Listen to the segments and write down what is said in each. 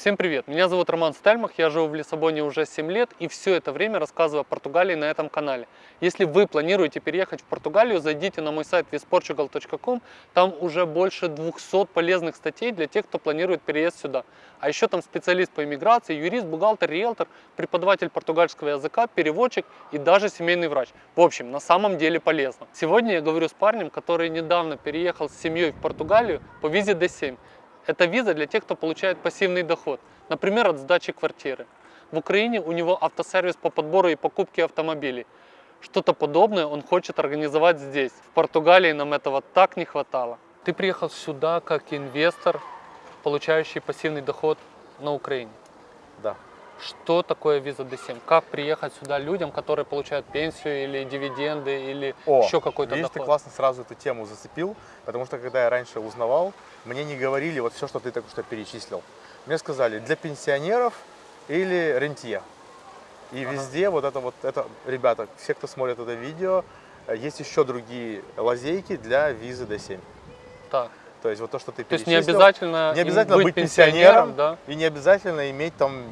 Всем привет! Меня зовут Роман Стельмах, я живу в Лиссабоне уже 7 лет и все это время рассказываю о Португалии на этом канале. Если вы планируете переехать в Португалию, зайдите на мой сайт visportugal.com, там уже больше 200 полезных статей для тех, кто планирует переезд сюда. А еще там специалист по иммиграции, юрист, бухгалтер, риэлтор, преподаватель португальского языка, переводчик и даже семейный врач. В общем, на самом деле полезно. Сегодня я говорю с парнем, который недавно переехал с семьей в Португалию по визе D7. Это виза для тех, кто получает пассивный доход, например, от сдачи квартиры. В Украине у него автосервис по подбору и покупке автомобилей. Что-то подобное он хочет организовать здесь. В Португалии нам этого так не хватало. Ты приехал сюда как инвестор, получающий пассивный доход на Украине. Да. Что такое виза D7? Как приехать сюда людям, которые получают пенсию или дивиденды или О, еще какой-то видишь, доход? ты классно сразу эту тему зацепил, потому что когда я раньше узнавал, мне не говорили вот все, что ты только что перечислил. Мне сказали, для пенсионеров или рентье. И Ага. везде вот это вот, это, ребята, все, кто смотрит это видео, э, есть еще другие лазейки для визы D7. Так. То есть вот то, что ты То есть не обязательно, не обязательно быть, быть пенсионером, да? и не обязательно иметь там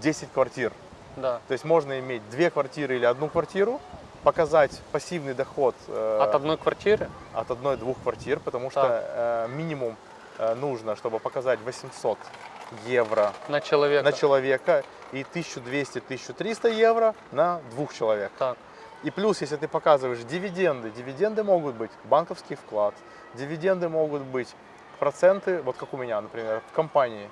10 квартир. Да. То есть можно иметь две квартиры или одну квартиру, показать пассивный доход э, От одной квартиры? от одной-двух квартир, потому что э, минимум э, нужно, чтобы показать 800 евро На человека. на человека и 1200-1300 евро на двух человек. Так. И плюс, если ты показываешь дивиденды, дивиденды могут быть банковский вклад, дивиденды могут быть проценты, вот как у меня, например, в компании.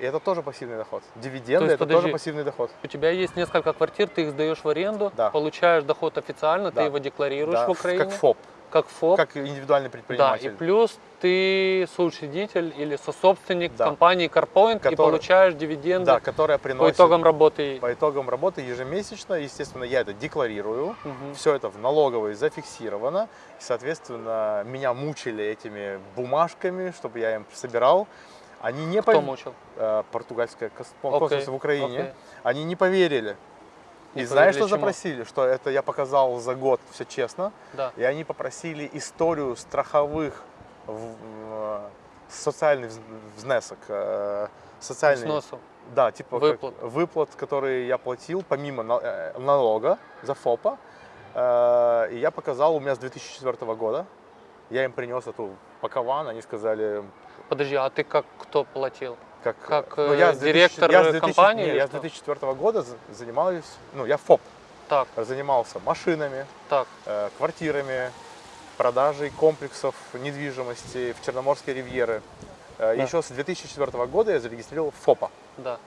И это тоже пассивный доход. Дивиденды есть, это подожди, тоже пассивный доход. У тебя есть несколько квартир, ты их сдаешь в аренду, Да. получаешь доход официально, Да. ты его декларируешь Да, в Украине. Как ФОП, Как ФОП. как индивидуальный да, и предприниматель. плюс ты соучредитель или сособственник Да. компании CarPoint и Который- получаешь дивиденды Да, которая по приносит итогам работы. по итогам работы ежемесячно, естественно, я это декларирую. Мгм. Все это в налоговой зафиксировано. И, соответственно, меня мучили этими бумажками, чтобы я им собирал. Они не Кто пов- мучил? э, Окей, консульство в Украине. окей. Они не поверили. Не и знаешь, поверили что чему? запросили? Что это я показал за год, все честно. Да. И они попросили историю страховых в- э, социальный вз- взнесок, э, социальный, Сносу. да, типа как Выплат. выплат, которые я платил помимо на- э, налога за ФОПа. Э, И я показал у меня с 2004 года. Я им принес эту пакован, они сказали, Подожди, а ты как кто платил? как, Как, ну, я с 2000 директор я с 2000 компании не, я с что? 2004 года за- занимаюсь, ну, я ФОП, Так, занимался машинами, так. э, квартирами, продажей комплексов недвижимости в Черноморской ривьере. Э, Да. Еще с 2004 года я зарегистрировал ФОПа. Да.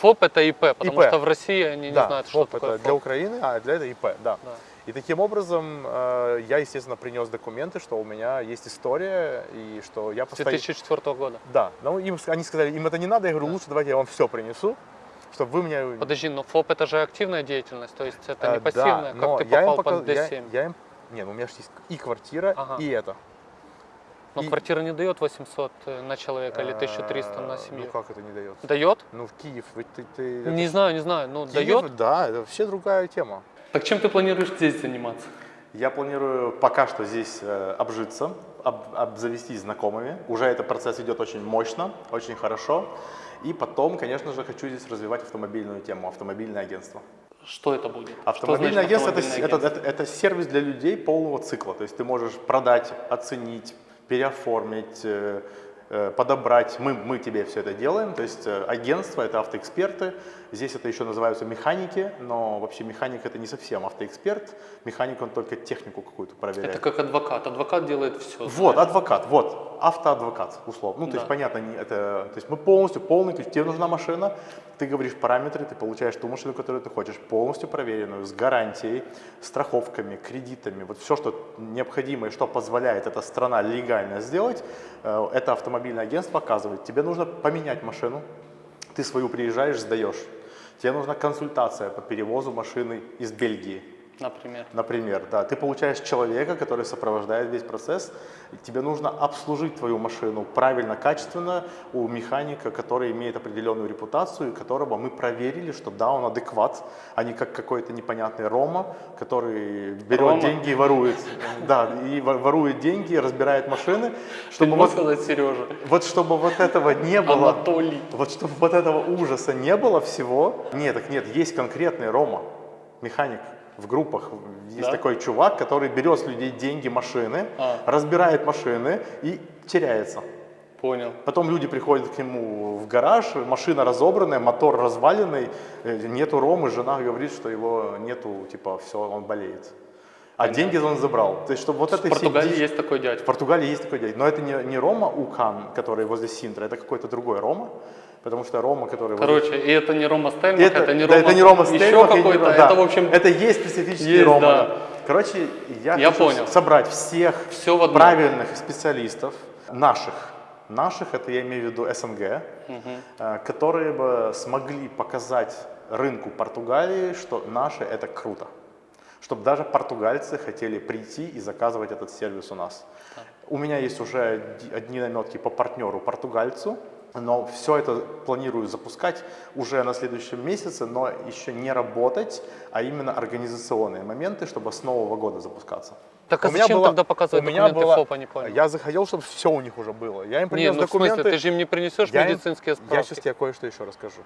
ФОП это ИП, потому ИП. что в России они не да, знают, что ФОП такое это ФОП. для Украины, а для этого ИП, да. Да. И таким образом э, я, естественно, принес документы, что у меня есть история и что я постоянно... 2004 года. Да, но им, они сказали, им это не надо, я говорю, лучше давайте я вам все принесу, чтобы вы меня... Подожди, но ФОП это же активная деятельность, то есть это Э, не пассивная, да, как ты я попал под пока- я- D7. Я, им... Не, ну у меня же есть и квартира, Ага. и это. Но и- квартира не дает 800 на человека или 1300 Э, на семью. Ну как это не дает? Дает? Ну в Киев, ты... ты Не это знаю, не знаю, ну Киев, дает. Да, это вообще другая тема. Так чем ты планируешь здесь заниматься? Я планирую пока что здесь э, обжиться, об- обзавестись знакомыми. Уже этот процесс идет очень мощно, очень хорошо. И потом, конечно же, хочу здесь развивать автомобильную тему, автомобильное агентство. Что это будет? Автомобильное Что значит агентство это, автомобильное это, агентство? это- это сервис для людей полного цикла. То есть ты можешь продать, оценить, переоформить, э, э, подобрать. Мы, мы тебе все это делаем. То есть э, агентство это автоэксперты. Здесь это еще называются механики, но вообще механик это не совсем автоэксперт. Механик он только технику какую-то проверяет. Это как адвокат. Адвокат делает все. Вот, адвокат, вот, автоадвокат, условно. Ну, то Да. есть, понятно, это, то есть мы полностью, полный ключ, тебе нужна машина, ты говоришь параметры, ты получаешь ту машину, которую ты хочешь, полностью проверенную, с гарантией, страховками, кредитами, вот все, что необходимо и что позволяет эта страна легально сделать, э, это автомобильное агентство оказывает. Тебе нужно поменять машину, ты свою приезжаешь, сдаешь. Тебе нужна консультация по перевозу машины из Бельгии. Например. Например, да, ты получаешь человека, который сопровождает весь процесс, тебе нужно обслужить твою машину правильно, качественно у механика, который имеет определенную репутацию, и которого мы проверили, что да, он адекват, а не как какой-то непонятный Рома, который берет Рома? деньги и ворует. Да, и во- ворует деньги, разбирает машины, чтобы вот, сказать Сережа. вот чтобы вот этого не было. Анатолий. Вот чтобы вот этого ужаса не было всего. Нет, так нет, есть конкретный Рома, механик в группах. Есть Да? такой чувак, который берет с людей деньги, машины, А. разбирает машины и теряется. Понял. Потом люди приходят к нему в гараж, машина разобранная, мотор разваленный, э, нету Ромы, жена говорит, что его нету, типа, все, он болеет. А деньги он забрал. То есть, чтобы вот В это Португалии есть такой в дядька. Португалии есть такой дядя. Но это не, не Рома Укан, который возле Синтра, это какой-то другой Рома. Потому что Рома, который... Короче, и это не Рома Стельмах, это, это, не да, Рома, это не Рома еще Стельмах, не какой-то. Да. Это, в общем, это есть специфический есть, Рома. да. да. Короче, я, Я хочу понял. собрать всех Всё в правильных специалистов, наших, наших, это я имею в виду СНГ, э, которые бы смогли показать рынку Португалии, что наше это круто. Чтобы даже португальцы хотели прийти и заказывать этот сервис у нас. У меня есть уже одни наметки по партнеру португальцу, но все это планирую запускать уже на следующем месяце, но еще не работать, а именно организационные моменты, чтобы с Нового года запускаться. Так а У меня зачем было- тогда показывать у меня документы было- ФОПа, не понял? Я захотел, чтобы все у них уже было. Я им Не, принес ну в документы. смысле, ты же им не принесешь Я им- медицинские справки? Я сейчас тебе кое-что еще расскажу.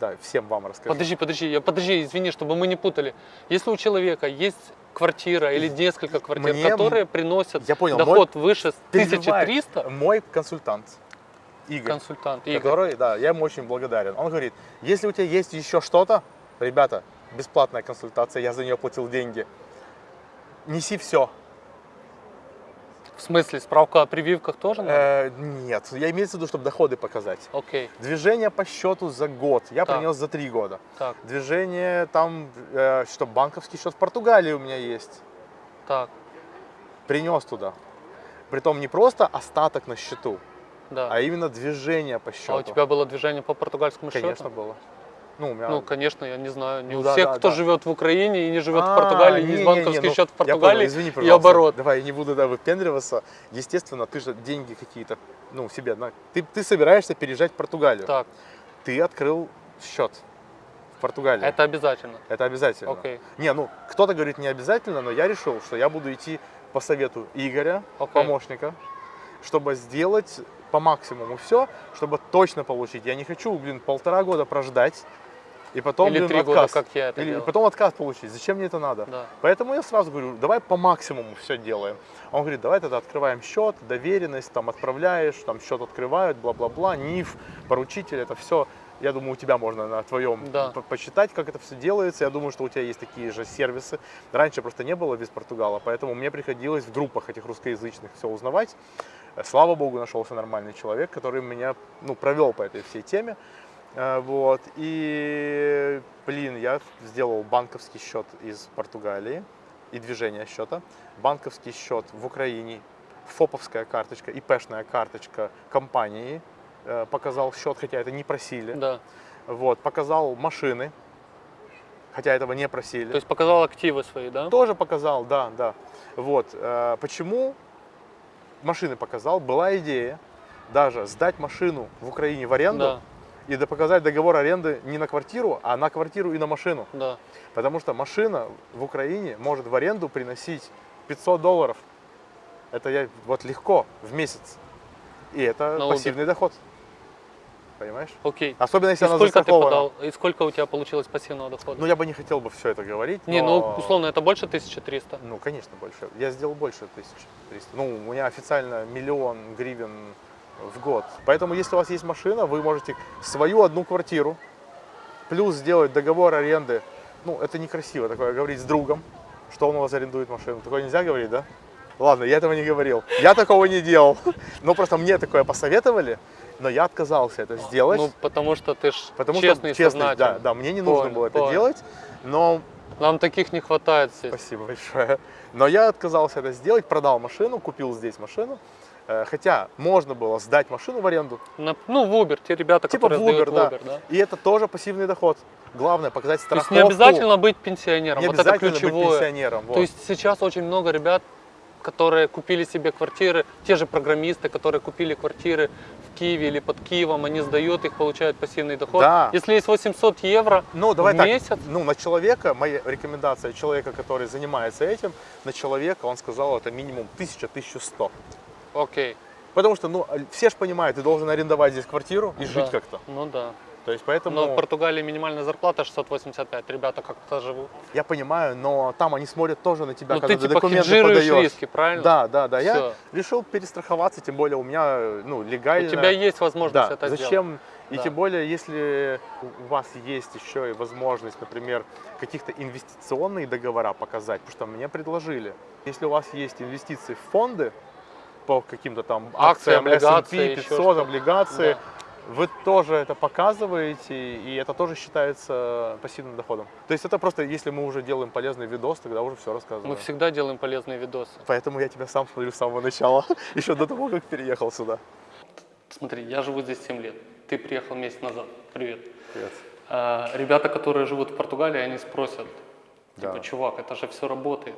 Да, всем вам расскажу. Подожди, подожди, я, подожди, извини, чтобы мы не путали. Если у человека есть квартира или несколько квартир, Мне- которые приносят Я понял, доход выше Переживает 1300, Мой консультант, Игорь, консультант, Игорь, который, да, я ему очень благодарен. Он говорит, если у тебя есть еще что-то, ребята, бесплатная консультация, я за нее платил деньги, неси все. в смысле, справка о прививках тоже надо? Э, нет, я имею в виду, чтобы доходы показать. Окей, Движение по счету за год, я Так. принес за три года. так, Движение там, э, что банковский счет в Португалии у меня есть. так, Принес туда. Притом не просто остаток на счету, да. а именно движение по счету. А у тебя было движение по португальскому Конечно, счету? было. Ну, у меня... Ну, конечно, я не знаю. Не Ну у да, всех, да, кто да. живет в Украине и не живет в А, Португалии, есть не-не-не, банковский ну, счет в я понял, Португалии извини, и оборот. Давай, я не буду да, выпендриваться. Естественно, ты же деньги какие-то, ну, себе, на- ты, ты собираешься переезжать в Португалию. Так, Ты открыл счет в Португалии. это обязательно. Это обязательно. Окей. Не, ну, кто-то говорит не обязательно, но я решил, что я буду идти по совету Игоря, Окей. помощника, чтобы сделать по максимуму все, чтобы точно получить. Я не хочу, блин, полтора года прождать, и потом, Или блин, три года, отказ. как я это Или делал. потом отказ получить. Зачем мне это надо? Да. Поэтому я сразу говорю, давай по максимуму все делаем. Он говорит, давай тогда открываем счет, доверенность, там отправляешь, там счет открывают, бла-бла-бла, НИФ, поручитель, это все. Я думаю, у тебя можно на твоем Да. по- почитать, как это все делается. Я думаю, что у тебя есть такие же сервисы. Раньше просто не было без Португала, поэтому мне приходилось в группах этих русскоязычных все узнавать. Э, Слава богу, нашелся нормальный человек, который меня ну, провел по этой всей теме. Э, Вот. И, блин, я сделал банковский счет из Португалии и движение счета, банковский счет в Украине, ФОПовская карточка, ИПшная карточка компании, показал счет, хотя это не просили. Да. Вот, показал машины, хотя этого не просили. То есть показал активы свои, да? Тоже показал, да, да. Вот. э, Почему машины показал? Была идея даже сдать машину в Украине в аренду Да, и да показать договор аренды не на квартиру, а на квартиру и на машину. да. Потому что машина в Украине может в аренду приносить 500 долларов. Это я вот легко в месяц. И это На пассивный доход. Понимаешь? Окей. Особенно И если она сколько ты подал? И сколько у тебя получилось пассивного дохода? Ну, я бы не хотел бы все это говорить. не, но- ну условно это больше 1300. Ну, конечно, больше. Я сделал больше 1300. Ну, у меня официально миллион гривен в год. Поэтому, если у вас есть машина, вы можете свою одну квартиру, плюс сделать договор аренды. Ну, это некрасиво такое говорить с другом, что он у вас арендует машину. Такое нельзя говорить, да? Ладно, я этого не говорил. Я такого не делал. Но просто мне такое посоветовали, но я отказался это сделать. Ну, потому что ты ж потому честный что, честно, да, да, мне не нужно Понял, было это понял. делать, но Нам таких не хватает здесь. Спасибо большое. Но я отказался это сделать, продал машину, купил здесь машину. Э, Хотя можно было сдать машину в аренду, На- ну, в Uber, те ребята, типа в которые Uber, сдают да. в Uber, да. И это тоже пассивный доход. Главное показать То есть страховку. не обязательно быть пенсионером, не вот это обязательно быть ключевое. пенсионером. вот. То есть сейчас очень много ребят, которые купили себе квартиры, те же программисты, которые купили квартиры в Киеве или под Киевом, они сдают их, получают пассивный доход. Да. Если есть 800 евро Ну, давай в так, месяц, ну, на человека, моя рекомендация человека, который занимается этим, на человека, он сказал, это минимум 1000-1100. окей. Потому что, ну, все же понимают, ты должен арендовать здесь квартиру и жить да. как-то. Ну да. То есть, поэтому, Но в Португалии минимальная зарплата 685, ребята как-то живут. я понимаю, но там они смотрят тоже на тебя, Ну когда ты ты типа документы подаешь. риски, правильно? Да, да, да. Я Всё. решил перестраховаться, тем более у меня, ну, легально. У тебя есть возможность Да, это сделать. зачем? И Да. тем более, если у вас есть еще и возможность, например, каких-то инвестиционные договора показать, потому что мне предложили, если у вас есть инвестиции в фонды по каким-то там акциям облигации, S&P еще 500, что-то. облигации, Да. Вы тоже это показываете, и это тоже считается пассивным доходом. То есть это просто, если мы уже делаем полезный видос, тогда уже все рассказываем. Мы всегда делаем полезные видосы. Поэтому я тебя сам смотрю с самого начала, еще до того, как переехал сюда. Смотри, я живу здесь 7 лет. Ты приехал месяц назад. Привет. Привет. А, ребята, которые живут в Португалии, они спросят, типа, чувак, это же все работает.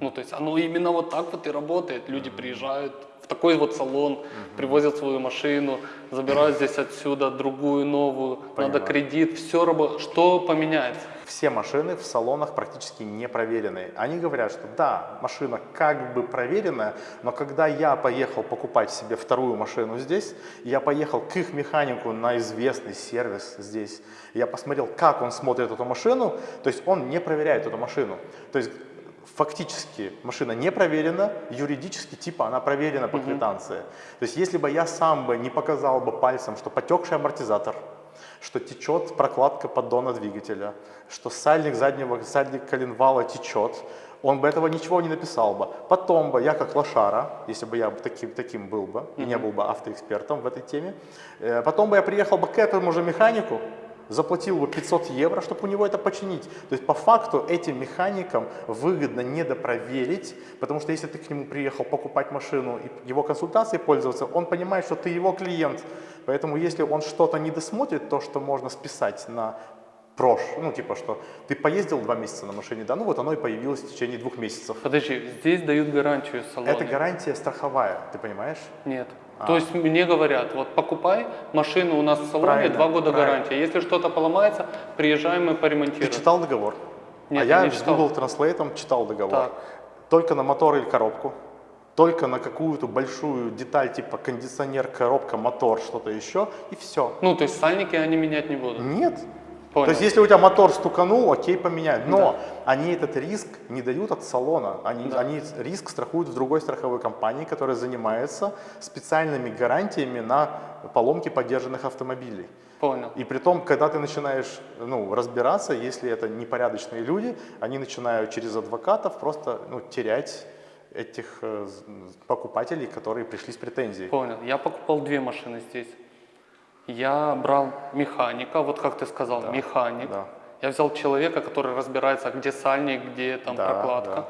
Ну, то есть оно именно вот так вот и работает. Люди приезжают в такой вот салон, привозят свою машину, забирают здесь отсюда другую новую, надо Понимаю. кредит, все работает. Что поменяется? Все машины в салонах практически не проверенные. Они говорят, что да, машина как бы проверенная, но когда я поехал покупать себе вторую машину здесь, я поехал к их механику на известный сервис здесь, я посмотрел, как он смотрит эту машину, то есть он не проверяет эту машину. То есть фактически машина не проверена, юридически типа она проверена по квитанции. То есть если бы я сам бы не показал бы пальцем, что потекший амортизатор, что течет прокладка поддона двигателя, что сальник заднего, сальник коленвала течет, он бы этого ничего не написал бы. Потом бы я как лошара, если бы я таким, таким был бы, и не был бы автоэкспертом в этой теме, э, потом бы я приехал бы к этому же механику, заплатил бы 500 евро, чтобы у него это починить. То есть по факту этим механикам выгодно недопроверить, потому что если ты к нему приехал покупать машину и его консультацией пользоваться, он понимает, что ты его клиент. Поэтому если он что-то не досмотрит, то, что можно списать на прош, ну типа что ты поездил два месяца на машине, да, ну вот оно и появилось в течение двух месяцев. Подожди, здесь дают гарантию салона. Это гарантия страховая, ты понимаешь? Нет. А. То есть мне говорят, вот покупай машину у нас в салоне, Правильно, два года правильно. гарантия. Если что-то поломается, приезжаем, Ты поремонтируем. читал договор? Нет, а я я не с читал. Google Translate читал договор. Так. Только на мотор или коробку, только на какую-то большую деталь типа кондиционер, коробка, мотор, что-то еще, и все. Ну, то есть сальники они менять не будут. Нет. Понял. То есть, если у тебя мотор стуканул, окей, поменяют. Но они этот риск не дают от салона. Они, Да. они риск страхуют в другой страховой компании, которая занимается специальными гарантиями на поломки поддержанных автомобилей. Понял. И при том, когда ты начинаешь ну, разбираться, если это непорядочные люди, они начинают через адвокатов просто ну, терять этих э, покупателей, которые пришли с претензией. Понял. Я покупал две машины здесь. Я брал механика, вот как ты сказал, Да, механик. да. Я взял человека, который разбирается, где сальник, где там Да, прокладка. да.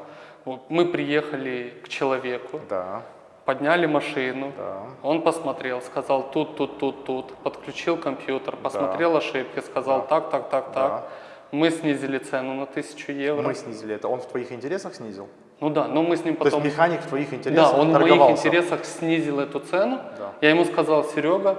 Вот мы приехали к человеку, Да, подняли машину, да. он посмотрел, сказал тут, тут, тут, тут, подключил компьютер, посмотрел ошибки, сказал Да. так, так, так, Да. так. Мы снизили цену на тысячу евро. Мы снизили это. Он в твоих интересах снизил? Ну да, но мы с ним То есть потом... механик в твоих интересах Да, он в моих интересах снизил эту цену. Да. Я ему сказал, Серега,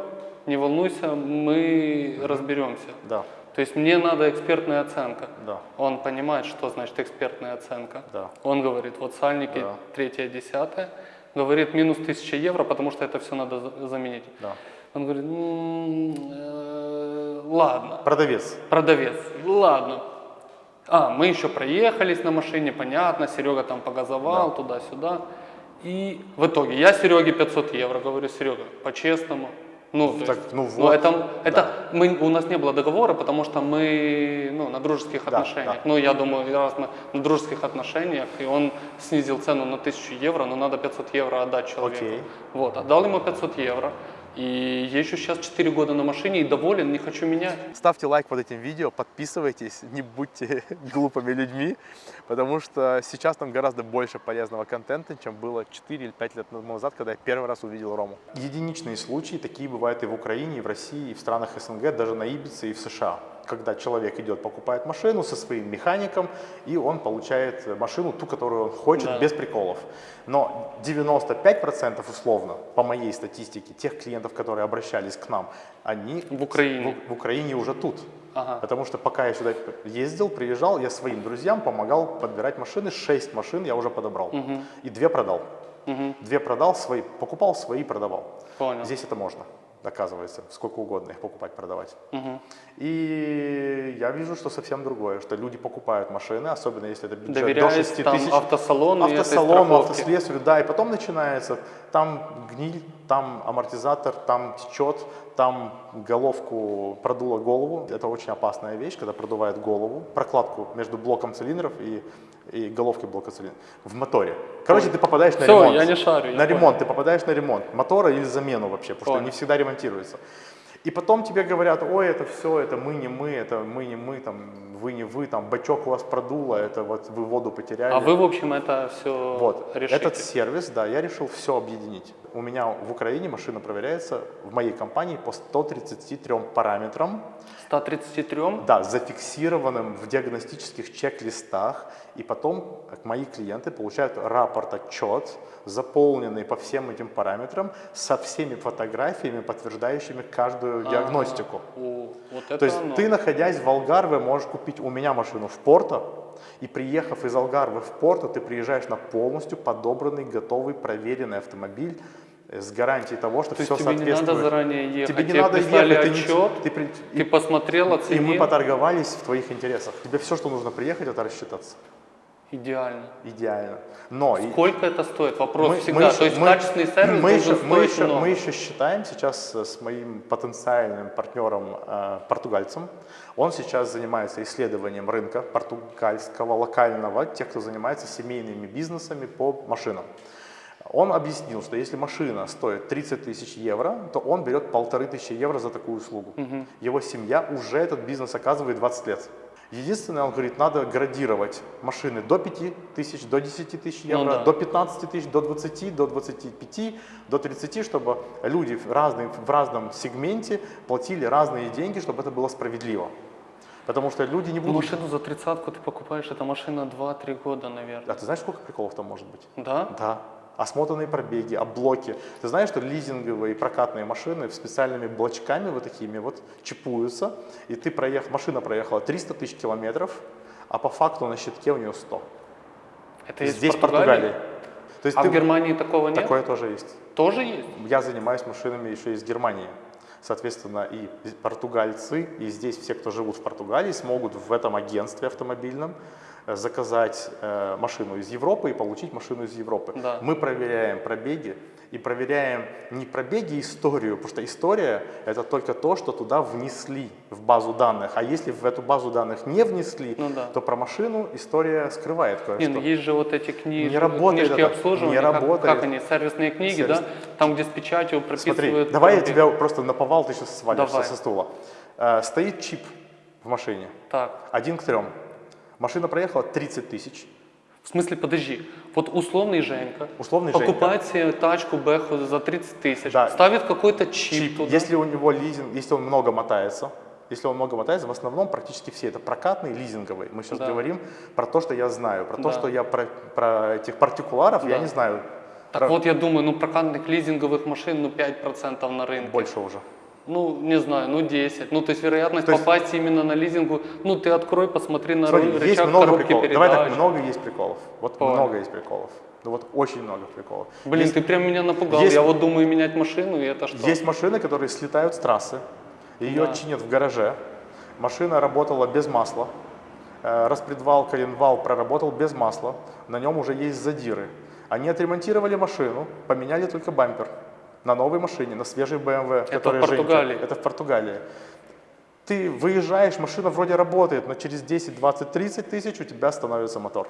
не волнуйся, мы разберемся. Да, То есть мне надо экспертная оценка. да, Он понимает, что значит экспертная оценка. да. Он говорит, вот сальники Да. третье, десятое. Говорит, минус 1000 евро, потому что это все надо за- заменить. да. Он говорит, «М, э, ладно, Продавец. продавец, ладно. А, мы еще проехались на машине, понятно, Серега там погазовал Да. туда-сюда. И в итоге я Сереге 500 евро говорю, Серега, по-честному. Ну, Так, есть, ну ну, вот, это, это да. мы, у нас не было договора, потому что мы ну, на дружеских Да, отношениях. да. Ну, я думаю, раз мы на дружеских отношениях, и он снизил цену на 1000 евро, но надо 500 евро отдать человеку. Окей. Вот, отдал ему 500 евро. И езжу сейчас 4 года на машине и доволен, не хочу менять. Ставьте лайк под этим видео, подписывайтесь, не будьте глупыми людьми, потому что сейчас там гораздо больше полезного контента, чем было 4 или 5 лет назад, когда я первый раз увидел Рому. Единичные случаи, такие бывают и в Украине, и в России, и в странах СНГ, даже на Ибице и в США когда человек идет, покупает машину со своим механиком, и он получает машину, ту, которую он хочет, Да. без приколов. Но 95% условно, по моей статистике, тех клиентов, которые обращались к нам, они В Украине. в, в Украине уже тут. Ага. Потому что пока я сюда ездил, приезжал, я своим друзьям помогал подбирать машины. Шесть машин я уже подобрал. И две продал. Мгм. Две продал, свои, покупал свои, продавал. Понял. Здесь это можно, оказывается, сколько угодно их покупать, продавать. Мгм. И я вижу, что совсем другое, что люди покупают машины, особенно если это бюджет до Доверяясь 6 там тысяч. автосалону Автосалону, автослесарю, да, и потом начинается, там гниль, там амортизатор, там течет, там головку продуло голову. Это очень опасная вещь, когда продувает голову, прокладку между блоком цилиндров и, и головкой блока цилиндров в моторе. Короче, ты попадаешь на Всё, ремонт. я не шарю, На понял. ремонт, ты попадаешь на ремонт мотора или замену вообще, потому что Понял. не всегда ремонтируется. И потом тебе говорят, ой, это все, это мы не мы, это мы не мы, там, вы не вы, там, бачок у вас продуло, это вот вы воду потеряли. А вы, в общем, это все Вот, решите? этот сервис, да, я решил все объединить. У меня в Украине машина проверяется в моей компании по 133 параметрам, 133? да, зафиксированным в диагностических чек-листах, и потом мои клиенты получают рапорт, отчет, заполненный по всем этим параметрам, со всеми фотографиями, подтверждающими каждую диагностику. О, вот это То есть оно. ты, находясь в Алгарве, можешь купить у меня машину в Порто, и приехав из Алгарвы в Порто, ты приезжаешь на полностью подобранный, готовый, проверенный автомобиль с гарантией того, что То все есть тебе не соответствует. надо заранее ехать, Тебе не тебе надо ехать, ты, отчет, ты ты и- посмотрел, и оценил. мы поторговались в твоих интересах. Тебе все, что нужно приехать, это рассчитаться. Идеально. Идеально. Но и- Сколько это стоит? Вопрос мы- всегда. мы еще- То есть мы- качественный сервис мы еще, мы, еще, много. мы еще считаем сейчас э, с моим потенциальным партнером э, португальцем. Он сейчас занимается исследованием рынка португальского, локального, тех, кто занимается семейными бизнесами по машинам. Он объяснил, что если машина стоит 30 тысяч евро, то он берет полторы тысячи евро за такую услугу. Его семья уже этот бизнес оказывает 20 лет. Единственное, он говорит, надо градировать машины до 5 тысяч, до 10 тысяч Ну евро, да. до 15 тысяч, до 20, до 25, до 30, чтобы люди в, разной, в разном сегменте платили разные деньги, чтобы это было справедливо. Потому что люди не Ну, будут... машину за тридцатку ты покупаешь, это машина 2-3 года, наверное. А ты знаешь, сколько приколов там может быть? Да? Да. Осмотренные пробеги, облоки. Ты знаешь, что лизинговые и прокатные машины специальными блочками вот такими вот чипуются, и ты проехал, машина проехала 300 тысяч километров, а по факту на щитке у нее 100. Это есть Здесь в Португалии? Португалии. То есть А ты- в Германии такого нет? Такое тоже есть. Тоже есть? Я занимаюсь машинами еще из Германии. Соответственно, и португальцы, и здесь все, кто живут в Португалии, смогут в этом агентстве автомобильном заказать э, машину из Европы и получить машину из Европы. Да. Мы проверяем пробеги и проверяем не пробеги, а историю, потому что история это только то, что туда внесли в базу данных. А если в эту базу данных не внесли, Ну да. то про машину история скрывает кое-что. Ну есть же вот эти книги, Не работает книжки это, обслуживания, не как, работает. как они, сервисные книги, Сервис. да? Там, где с печатью прописывают... Смотри, давай я пробег. тебя просто наповал, ты сейчас свалишься Давай. со стула. Э, стоит чип в машине, Так, один к трем. Машина проехала 30 тысяч. в смысле, подожди, вот условный Женька Условный покупает себе тачку Бэху за 30 тысяч, Да. ставит какой-то чип, Чип, туда. если у него лизинг, если он много мотается, если он много мотается, в основном практически все это прокатные, лизинговые. Мы сейчас Да. говорим про то, что я знаю, про то, Да. что я про, про этих партикуларов я Да. не знаю. Так Про- вот, я думаю, ну прокатных лизинговых машин, ну 5% на рынке. Больше уже. Ну, не знаю, ну 10. Ну, то есть вероятность То есть- попасть именно на лизингу, ну ты открой, посмотри на Смотри, ры- есть рычаг много коробки приколов. передач. Давай так, много есть приколов. Вот Понял. много есть приколов. Ну вот очень много приколов. Блин, Есть- ты прям меня напугал. есть- Я вот думаю менять машину, и это что? Есть машины, которые слетают с трассы, ее Да. чинят в гараже. Машина работала без масла. Э, Распредвал, коленвал проработал без масла. На нем уже есть задиры. Они отремонтировали машину, поменяли только бампер. На новой машине, на свежей BMW. в которая Женька- Португалии? Это в Португалии. Ты выезжаешь, машина вроде работает, но через 10, 20, 30 тысяч у тебя становится мотор.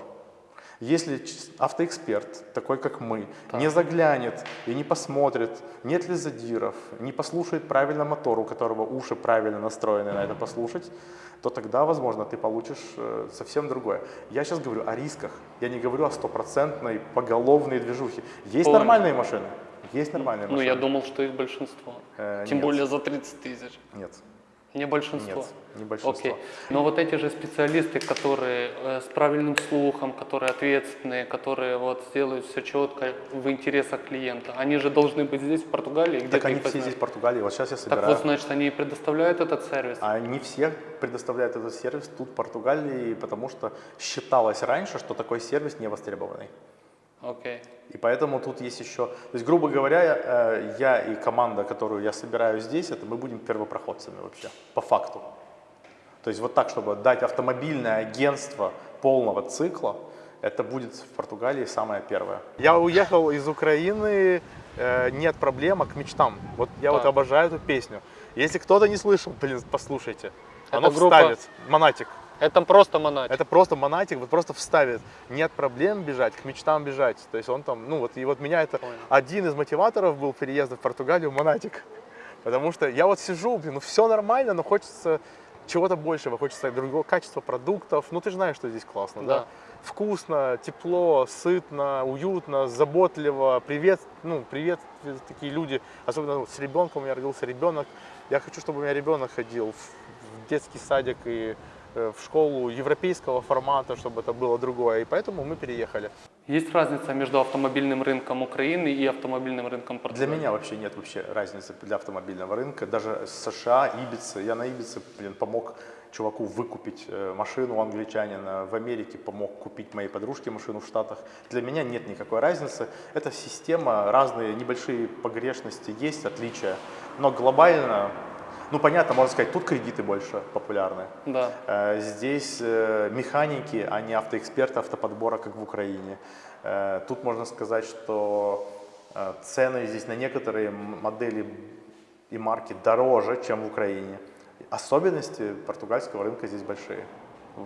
Если автоэксперт, такой как мы, не заглянет и не посмотрит, нет ли задиров, не послушает правильно мотор, у которого уши правильно настроены на это послушать, то тогда, возможно, ты получишь э, совсем другое. Я сейчас говорю о рисках, я не говорю о стопроцентной поголовной движухе. Есть Понял. нормальные машины, есть нормальные Ну, машины. я думал, что их большинство. Э, Тем нет. более за 30 тысяч. Нет, Не большинство. нет, не большинство. Окей. Но вот эти же специалисты, которые э, с правильным слухом, которые ответственные, которые вот сделают все четко в интересах клиента, они же должны быть здесь, в Португалии, где Так они все здесь в Португалии, вот сейчас я Так собираю. вот, значит, они предоставляют этот сервис. А не все предоставляют этот сервис тут, в Португалии, потому что считалось раньше, что такой сервис не востребованный. Окей. И поэтому тут есть еще, то есть, грубо говоря, э, я и команда, которую я собираю здесь, это мы будем первопроходцами вообще, по факту. То есть вот так, чтобы дать автомобильное агентство полного цикла, это будет в Португалии самое первое. Я уехал из Украины, э, нет проблем, а к мечтам. Вот я вот Так. обожаю эту песню. Если кто-то не слышал, блин, послушайте. Оно группа- вставит. Монатик. Это просто монатик. Это просто монатик, вот просто вставит. Нет проблем бежать, к мечтам бежать. То есть он там, ну вот, и вот меня это Понял. один из мотиваторов был переезда в Португалию, монатик. Потому что я вот сижу, блин, ну все нормально, но хочется чего-то большего, хочется другого качества продуктов. Ну ты же знаешь, что здесь классно, да? Да. Вкусно, тепло, сытно, уютно, заботливо. Привет, ну, привет, такие люди, особенно с ребенком, у меня родился ребенок. Я хочу, чтобы у меня ребенок ходил в, детский садик и в школу европейского формата, чтобы это было другое. И поэтому мы переехали. Есть разница между автомобильным рынком Украины и автомобильным рынком Для Португалии? меня вообще нет вообще разницы для автомобильного рынка. Даже США, Ибица, я на Ибице, блин, помог чуваку выкупить э, машину англичанина, в Америке помог купить моей подружке машину в Штатах. Для меня нет никакой разницы. Это система, разные небольшие погрешности есть, отличия. Но глобально, ну понятно, можно сказать, тут кредиты больше популярны. Да. Э, Здесь э, механики, а не автоэксперты автоподбора, как в Украине. Э, Тут можно сказать, что цены здесь на некоторые модели и марки дороже, чем в Украине. Особенности португальского рынка здесь большие.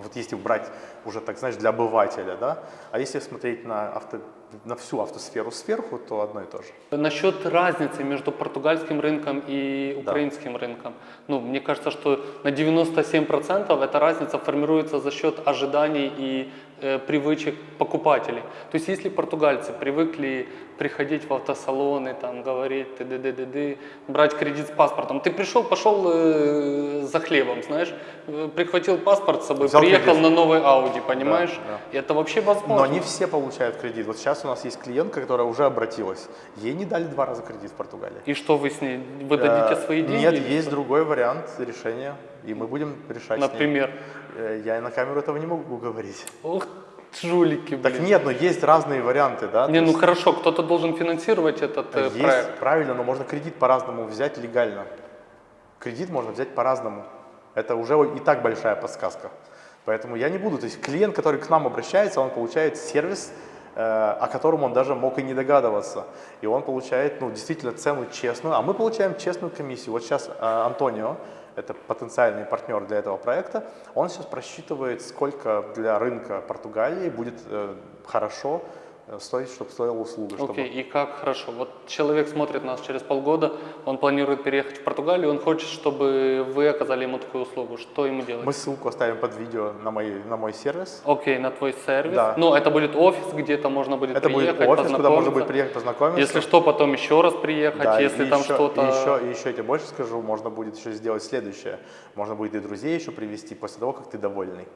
Вот если брать уже, так знаешь, для обывателя, да, а если смотреть на, авто, на всю автосферу сверху, то одно и то же. Насчет разницы между португальским рынком и украинским рынком. Ну, мне кажется, что на 97% эта разница формируется за счет ожиданий и привычек покупателей. То есть если португальцы привыкли приходить в автосалоны, там, говорить ты ды ды ды ды брать кредит с паспортом. Ты пришел, пошел э, за хлебом, знаешь, э, прихватил паспорт с собой, Взял приехал кредит. на новый Audi, понимаешь? да. И это вообще возможно. Но не все получают кредит. Вот сейчас у нас есть клиентка, которая уже обратилась. Ей не дали два раза кредит в Португалии. И что вы с ней? Вы дадите Э, свои деньги? Нет, есть что? другой вариант решения, и мы будем решать. Например. Э, Я на камеру этого не могу говорить. Ух, жулики, блин. Так нет, но есть разные варианты, да? Не, ну есть хорошо, кто-то должен финансировать этот э, есть, проект. правильно, но можно кредит по-разному взять легально. Кредит можно взять по-разному. Это уже и так большая подсказка. Поэтому я не буду, то есть клиент, который к нам обращается, он получает сервис, э, о котором он даже мог и не догадываться. И он получает, ну, действительно цену честную, а мы получаем честную комиссию. Вот сейчас Антонио, это потенциальный партнер для этого проекта, он сейчас просчитывает, сколько для рынка Португалии будет э, хорошо э, стоить, чтобы стоила услуга. чтобы- Окей, и как хорошо. Вот человек смотрит нас через полгода, он планирует переехать в Португалию, он хочет, чтобы вы оказали ему такую услугу. Что ему делать? Мы ссылку оставим под видео на мой, на мой сервис. Окей, на твой сервис. Да. Ну, это будет офис, где-то можно будет Это будет приехать, офис, куда можно будет приехать познакомиться. Если что, потом еще раз приехать, Да, если там что-то... Еще, и еще я тебе больше скажу, можно будет еще сделать следующее. Можно будет и друзей еще привести после того, как ты довольный.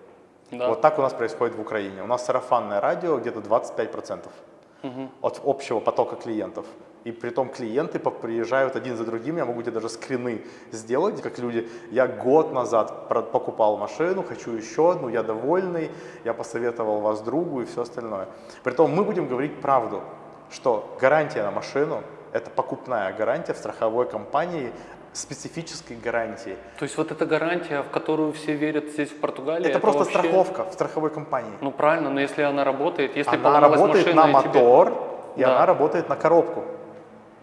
Да. Вот так у нас происходит в Украине. У нас сарафанное радио где-то 25% от общего потока клиентов. И при том клиенты приезжают один за другим, я могу тебе даже скрины сделать, как люди, я год назад покупал машину, хочу еще одну, я довольный, я посоветовал вас другу и все остальное. Притом мы будем говорить правду, что гарантия на машину – это покупная гарантия в страховой компании специфической гарантии. То есть вот эта гарантия, в которую все верят здесь в Португалии, Это, просто вообще- страховка в страховой компании. Ну правильно, но если она работает, если она работает машина на и тебе- мотор, и Да. она работает на коробку,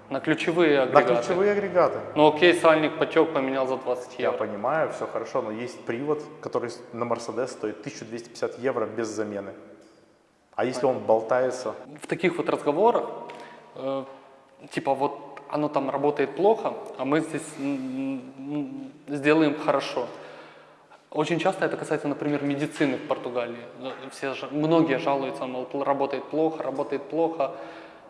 на ключевые на агрегаты. ключевые агрегаты. Ну окей, сальник потек, поменял за 20 Я евро. понимаю, все хорошо, но есть привод, который на Мерседес стоит 1250 евро без замены. А если он болтается? В таких вот разговорах, э, типа вот оно там работает плохо, а мы здесь сделаем хорошо. Очень часто это касается, например, медицины в Португалии. Все, многие жалуются, мол, работает плохо, работает плохо.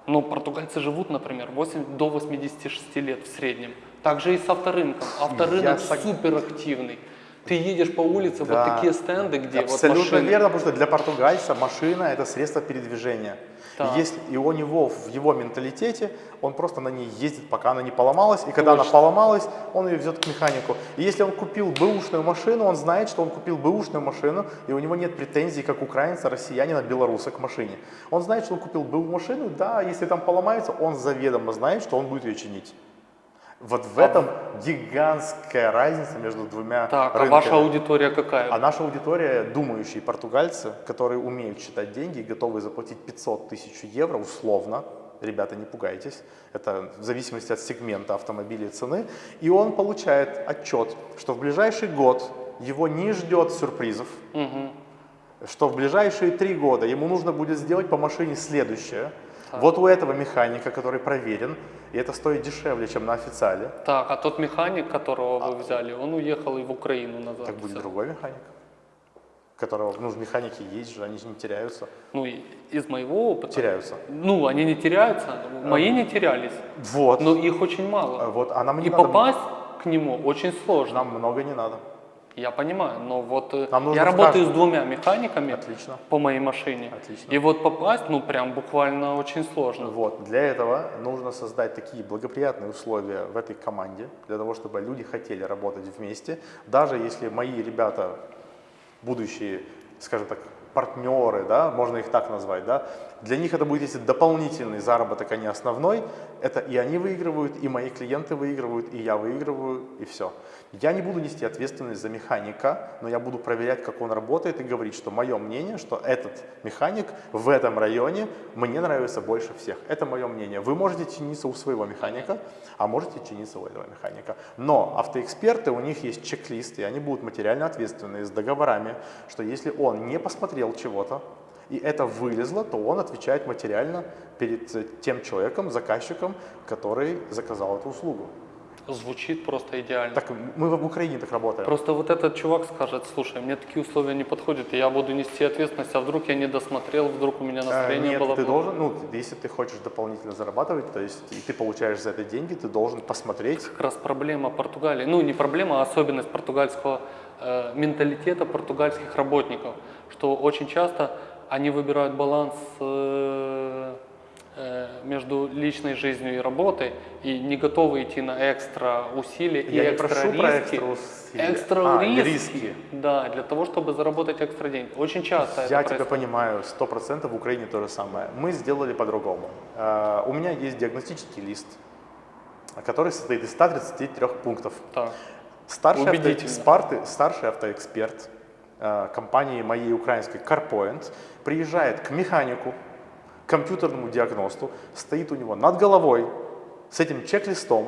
Но португальцы живут, например, 8, до 86 лет в среднем. Также и с авторынком. Авторынок Я суперактивный. Ты едешь по улице, Да. вот такие стенды, где Абсолютно вот машины. верно, потому что для португальца машина это средство передвижения. Так. Если и у него в его менталитете, он просто на ней ездит, пока она не поломалась, и когда она Точно. поломалась, он ее везет к механику. И если он купил бэушную машину, он знает, что он купил бэушную машину, и у него нет претензий, как украинца, россиянина, белоруса к машине. Он знает, что он купил бэу машину, да, если там поломается, он заведомо знает, что он будет ее чинить. Вот в этом гигантская разница между двумя Так, а рынками. ваша аудитория какая? А наша аудитория думающие португальцы, которые умеют считать деньги и готовы заплатить 500 тысяч евро условно. Ребята, не пугайтесь. Это в зависимости от сегмента автомобиля и цены. И он получает отчет, что в ближайший год его не ждет сюрпризов, Мгм. что в ближайшие три года ему нужно будет сделать по машине следующее. Вот у этого механика, который проверен, и это стоит дешевле, чем на официале, Так, а тот механик, которого вы взяли, он уехал и в Украину назад. так будет другой механик, которого, ну, механики есть же, они же не теряются. Ну, из моего опыта. Теряются. Ну, они не теряются, мои не терялись, Вот. но их очень мало. А Вот, а нам не И надо, попасть к нему очень сложно. нам много не надо. Я понимаю, но вот э, Нам я работаю с двумя механиками Отлично. по моей машине. Отлично. И вот попасть, ну, прям буквально очень сложно. Вот. Для этого нужно создать такие благоприятные условия в этой команде, для того, чтобы люди хотели работать вместе. Даже если мои ребята, будущие, скажем так, партнеры, да, можно их так назвать, да, для них это будет если дополнительный заработок, а не основной, это и они выигрывают, и мои клиенты выигрывают, и я выигрываю, и все. Я не буду нести ответственность за механика, но я буду проверять, как он работает, и говорить, что мое мнение, что этот механик в этом районе мне нравится больше всех. Это мое мнение. Вы можете чиниться у своего механика, а можете чиниться у этого механика. Но автоэксперты, у них есть чек-лист, и они будут материально ответственны с договорами, что если он не посмотрел чего-то, и это вылезло, то он отвечает материально перед э, тем человеком, заказчиком, который заказал эту услугу. Звучит просто идеально. Так мы в Украине так работаем. Просто вот этот чувак скажет, слушай, мне такие условия не подходят, и я буду нести ответственность, а вдруг я не досмотрел, вдруг у меня Э, настроение Нет, было ты должен, ну, если ты хочешь дополнительно зарабатывать, то есть и ты получаешь за это деньги, ты должен посмотреть. Как раз проблема Португалии, ну не проблема, а особенность португальского э, менталитета португальских работников, что очень часто они выбирают баланс э, э, между личной жизнью и работой и не готовы идти на экстра усилия и Я не экстра прошу риски. про экстра усилия. Экстра А, риски, риски. Да, для того, чтобы заработать экстра деньги. Очень часто это Я тебя происходит. понимаю, сто процентов в Украине то же самое. Мы сделали по-другому. Э, У меня есть диагностический лист, который состоит из 133 пунктов. Так. Старший, авто, спарты- старший автоэксперт компании моей украинской CarPoint приезжает к механику, компьютерному диагносту, стоит у него над головой с этим чек-листом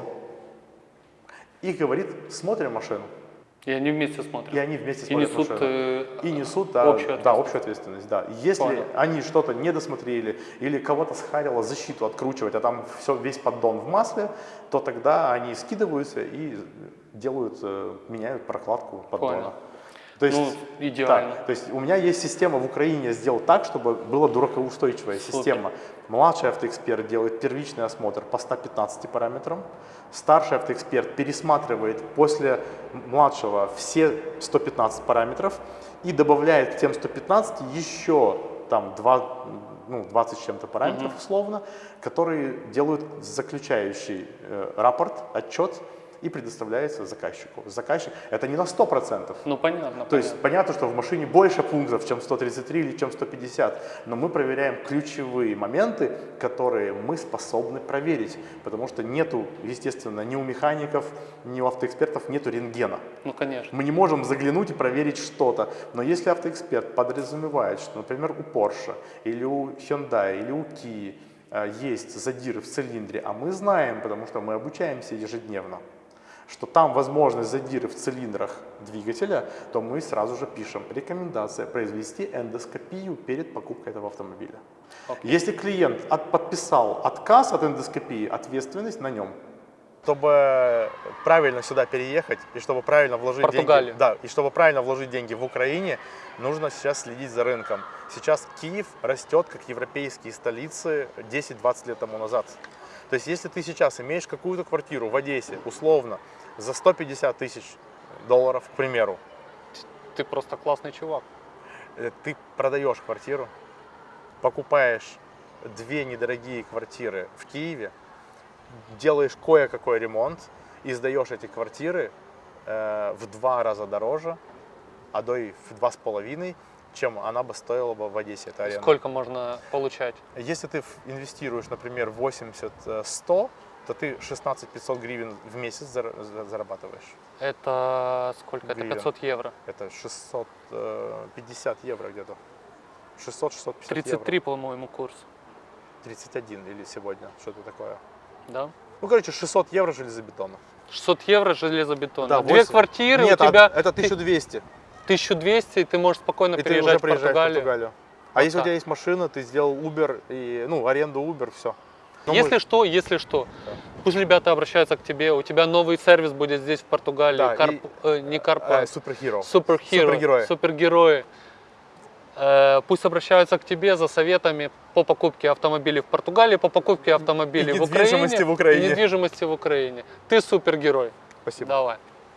и говорит, смотрим машину. И они вместе смотрят. И они вместе И смотрят несут, машину. э, И несут да, общую да, общую ответственность. Да. Если Понял. они что-то не досмотрели или кого-то схарило защиту откручивать, а там все, весь поддон в масле, то тогда они скидываются и делают, э, меняют прокладку поддона. Понял. То есть, Ну, идеально. да, то есть у меня есть система в Украине сделать так, чтобы была дуракоустойчивая Супер. система. Младший автоэксперт делает первичный осмотр по 115 параметрам. Старший автоэксперт пересматривает после младшего все 115 параметров и добавляет к тем 115 еще там 2, ну, 20 с чем-то параметров условно, которые делают заключающий э, рапорт, отчет и предоставляется заказчику. Заказчик, это не на 100%, Ну понятно. то есть понятно, что в машине больше пунктов, чем 133 или чем 150, но мы проверяем ключевые моменты, которые мы способны проверить, потому что нету, естественно, ни у механиков, ни у автоэкспертов нету рентгена. Ну конечно. Мы не можем заглянуть и проверить что-то, но если автоэксперт подразумевает, что, например, у Porsche или у Hyundai или у Kia э, есть задиры в цилиндре, а мы знаем, потому что мы обучаемся ежедневно, что там возможны задиры в цилиндрах двигателя, то мы сразу же пишем рекомендация произвести эндоскопию перед покупкой этого автомобиля. Окей. Если клиент от- подписал отказ от эндоскопии, ответственность на нем. Чтобы правильно сюда переехать и чтобы правильно вложить Португалию. деньги, да, и чтобы правильно вложить деньги в Украине, нужно сейчас следить за рынком. Сейчас Киев растет как европейские столицы 10-20 лет тому назад. То есть, если ты сейчас имеешь какую-то квартиру в Одессе, условно, за 150 тысяч долларов, к примеру, Ты просто классный чувак. э, ты продаешь квартиру, покупаешь две недорогие квартиры в Киеве, делаешь кое-какой ремонт и сдаешь эти квартиры э, в два раза дороже, а до и в два с половиной, чем она бы стоила бы в Одессе, эта аренда. Сколько можно получать? Если ты инвестируешь, например, 80-100, то ты 16 500 гривен в месяц зар- за- зарабатываешь. Это сколько? Это Гривен. 500 евро. Это 650 евро где-то. 600-650 евро. 33, по-моему, курс. 31 или сегодня, что-то такое. Да? Ну, короче, 600 евро железобетона. 600 евро железобетон. Да, Две 8. квартиры Нет, у а тебя это ты- 1200. 1200, и ты можешь спокойно И ты переезжать уже в Португалию. в Португалию. А Вот если у тебя есть машина, ты сделал Uber и, ну, аренду Uber, все. если что, если что, пусть ребята обращаются к тебе, у тебя новый сервис будет здесь, в Португалии. Да, Карп- и- э, не Карпа, Супергеро. Супергеро, Супергерои. супергерои. Э, Пусть обращаются к тебе за советами по покупке автомобилей в Португалии, по покупке автомобилей И в Украине. недвижимости в Украине. недвижимости в Украине. Ты супергерой. Спасибо. Давай.